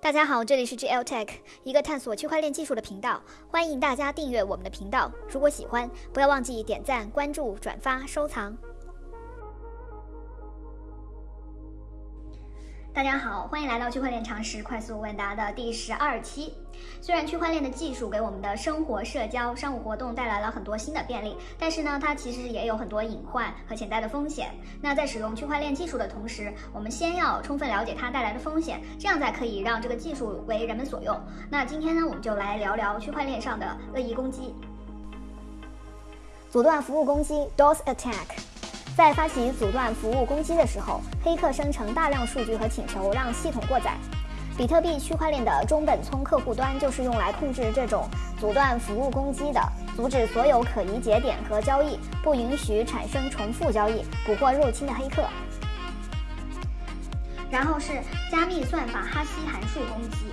大家好，这里是 GL Tech，一个探索区块链技术的频道。欢迎大家订阅我们的频道，如果喜欢，不要忘记点赞、关注、转发、收藏。大家好，欢迎来到区块链常识快速问答的第十二期。虽然区块链的技术给我们的生活、社交、商务活动带来了很多新的便利，但是呢，它其实也有很多隐患和潜在的风险。那在使用区块链技术的同时，我们先要充分了解它带来的风险，这样才可以让这个技术为人们所用。那今天呢，我们就来聊聊区块链上的恶意攻击、阻断服务攻击 （DOS attack）。在发起阻断服务攻击的时候，黑客生成大量数据和请求让系统过载。比特币区块链的中本聪客户端就是用来控制这种阻断服务攻击的，阻止所有可疑节点和交易，不允许产生重复交易，捕获入侵的黑客。然后是加密算法哈希函数攻击。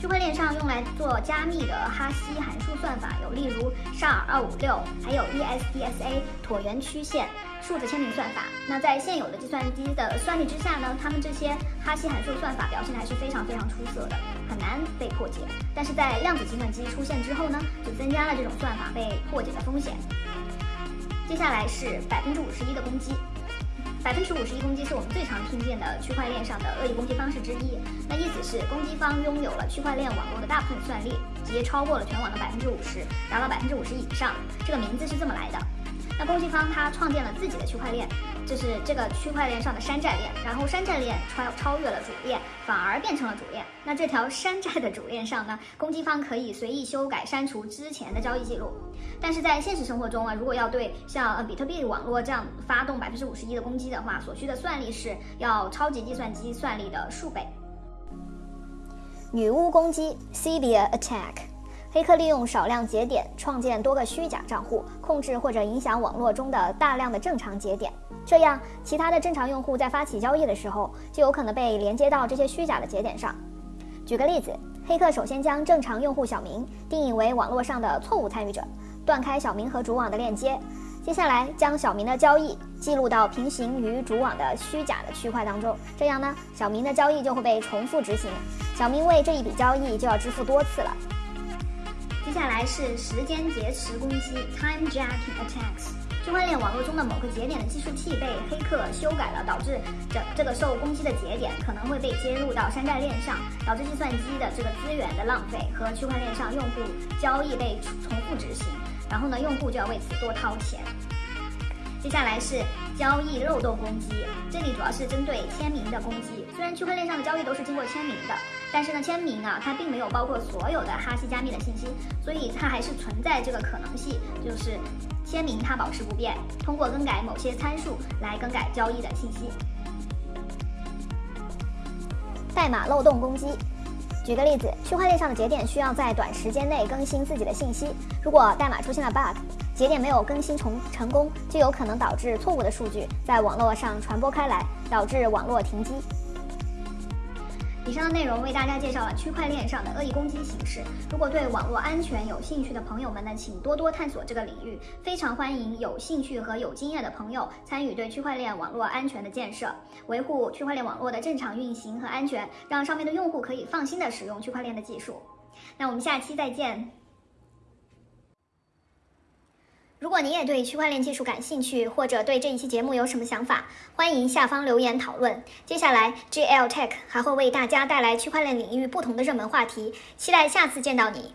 区块链上用来做加密的哈希函数算法有，例如 SHA-256，还有 ESDSA 椭圆曲线。数字签名算法，那在现有的计算机的算力之下呢，他们这些哈希函数算法表现还是非常非常出色的，很难被破解。但是在量子计算机出现之后呢，就增加了这种算法被破解的风险。接下来是百分之五十一的攻击，百分之五十一攻击是我们最常听见的区块链上的恶意攻击方式之一。那意思是攻击方拥有了区块链网络的大部分算力，直接超过了全网的百分之五十，达到百分之五十以上。这个名字是这么来的。那攻击方他创建了自己的区块链，就是这个区块链上的山寨链，然后山寨链超超越了主链，反而变成了主链。那这条山寨的主链上呢，攻击方可以随意修改、删除之前的交易记录。但是在现实生活中啊，如果要对像呃比特币网络这样发动百分之五十一的攻击的话，所需的算力是要超级计算机算力的数倍。女巫攻击 s i b i a Attack。黑客利用少量节点创建多个虚假账户，控制或者影响网络中的大量的正常节点，这样其他的正常用户在发起交易的时候，就有可能被连接到这些虚假的节点上。举个例子，黑客首先将正常用户小明定义为网络上的错误参与者，断开小明和主网的链接，接下来将小明的交易记录到平行于主网的虚假的区块当中，这样呢，小明的交易就会被重复执行，小明为这一笔交易就要支付多次了。接下来是时间劫持攻击 （Time Jacking Attacks）。区块链网络中的某个节点的计数器被黑客修改了，导致这这个受攻击的节点可能会被接入到山寨链上，导致计算机的这个资源的浪费和区块链上用户交易被重复执行，然后呢，用户就要为此多掏钱。接下来是交易漏洞攻击，这里主要是针对签名的攻击。虽然区块链上的交易都是经过签名的，但是呢，签名啊，它并没有包括所有的哈希加密的信息，所以它还是存在这个可能性，就是签名它保持不变，通过更改某些参数来更改交易的信息。代码漏洞攻击，举个例子，区块链上的节点需要在短时间内更新自己的信息，如果代码出现了 bug。节点没有更新成成功，就有可能导致错误的数据在网络上传播开来，导致网络停机。以上的内容为大家介绍了区块链上的恶意攻击形式。如果对网络安全有兴趣的朋友们呢，请多多探索这个领域。非常欢迎有兴趣和有经验的朋友参与对区块链网络安全的建设，维护区块链网络的正常运行和安全，让上面的用户可以放心的使用区块链的技术。那我们下期再见。如果你也对区块链技术感兴趣，或者对这一期节目有什么想法，欢迎下方留言讨论。接下来，GL Tech 还会为大家带来区块链领域不同的热门话题，期待下次见到你。